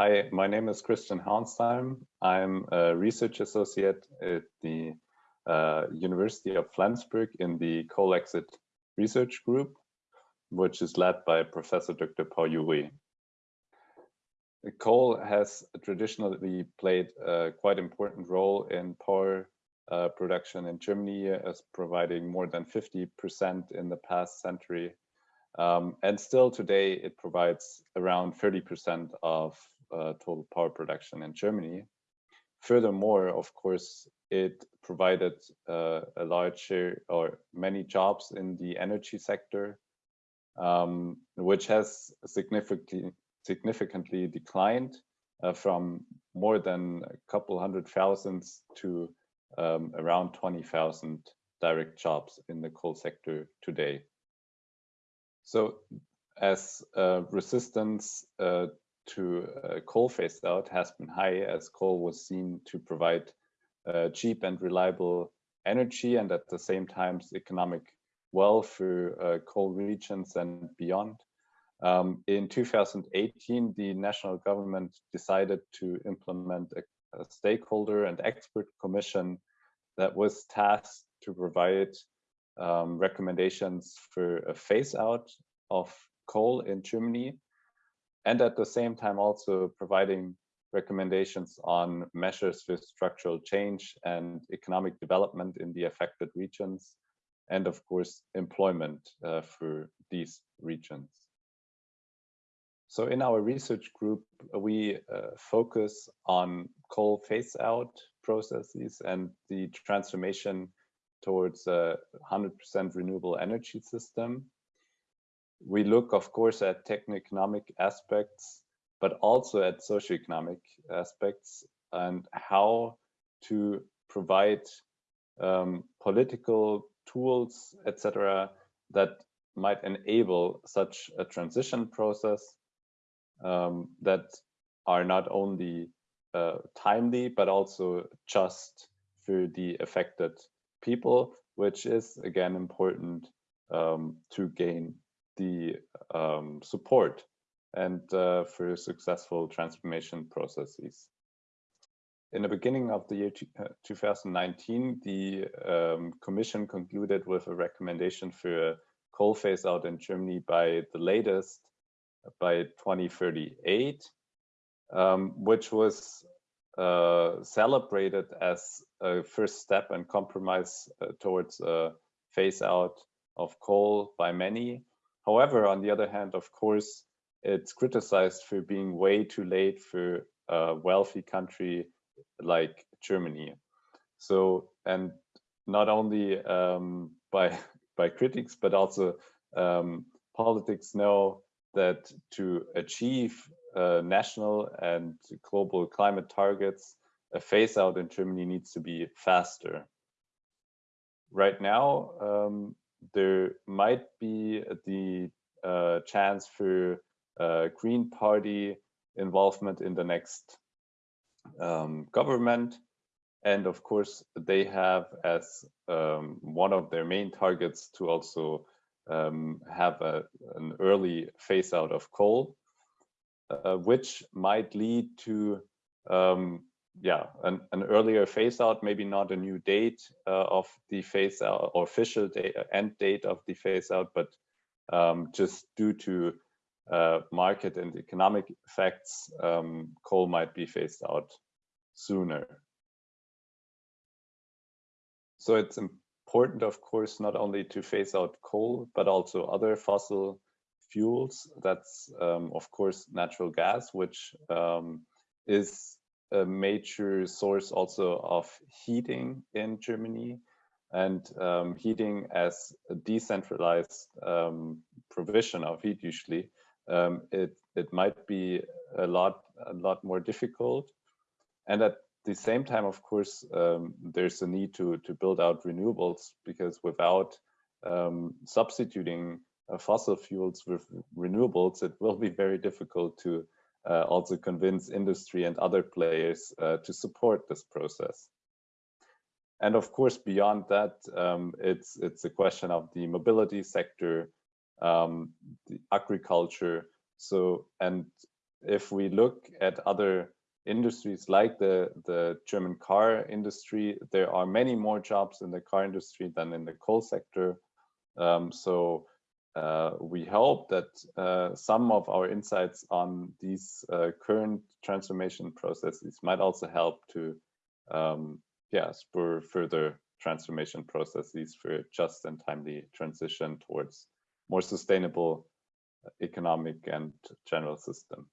Hi, my name is Christian Hauenstein. I'm a research associate at the uh, University of Flensburg in the Coal Exit Research Group, which is led by Professor Dr. Pao-Yu Oei. Coal has traditionally played a quite important role in power uh, production in Germany as providing more than 50% in the past century. Um, and still today it provides around 30% of uh, total power production in Germany. Furthermore, of course, it provided uh, a large share or many jobs in the energy sector, um, which has significantly significantly declined uh, from more than a couple hundred thousands to um, around 20,000 direct jobs in the coal sector today. So as uh, resistance uh, to uh, coal phased out has been high as coal was seen to provide uh, cheap and reliable energy and at the same time economic wealth for uh, coal regions and beyond. Um, in 2018, the national government decided to implement a, a, stakeholder and expert commission that was tasked to provide um, recommendations for a phase out of coal in Germany and at the same time also providing recommendations on measures for structural change and economic development in the affected regions and of course employment uh, for these regions. So in our research group, we uh, focus on coal phase out processes and the transformation towards a 100% renewable energy system. We look, of course, at techno-economic aspects, but also at socioeconomic aspects and how to provide um, political tools, etc., that might enable such a transition process um, that are not only uh, timely, but also just for the affected people, which is again important um, to gain the um, support and uh, for successful transformation processes. In the beginning of the year 2019, uh, the um, Commission concluded with a recommendation for a coal phase out in Germany by the latest by 2038, um, which was uh, celebrated as a first step and compromise uh, towards a phase out of coal by many. However, on the other hand, of course, it's criticized for being way too late for a wealthy country like Germany. So, and not only um, by by critics, but also um, politics know that to achieve uh, national and global climate targets, a phase out in Germany needs to be faster. Right now, um, there might be the uh, chance for uh, Green Party involvement in the next um, government. And of course, they have as um, one of their main targets to also um, have a, an early phase out of coal, uh, which might lead to um, yeah, an, an, earlier phase out, maybe not a new date uh, of the phase out or official date, end date of the phase out, but um, just due to uh, market and economic effects, um, coal might be phased out sooner. So it's important, of course, not only to phase out coal, but also other fossil fuels. That's, um, of course, natural gas, which um, is a major source also of heating in Germany and um, heating as a decentralized um, provision of heat usually um, it it might be a lot a lot more difficult and at the same time of course um, there's a need to to build out renewables because without um, substituting uh, fossil fuels with renewables it will be very difficult to uh, also convince industry and other players uh, to support this process and of course beyond that um, it's it's a question of the mobility sector um, the agriculture. So, and if we look at other industries like the, the German car industry, there are many more jobs in the car industry than in the coal sector. Um, so uh, we hope that uh, some of our insights on these uh, current transformation processes might also help to um, yeah, spur further transformation processes for just and timely transition towards more sustainable economic and general system.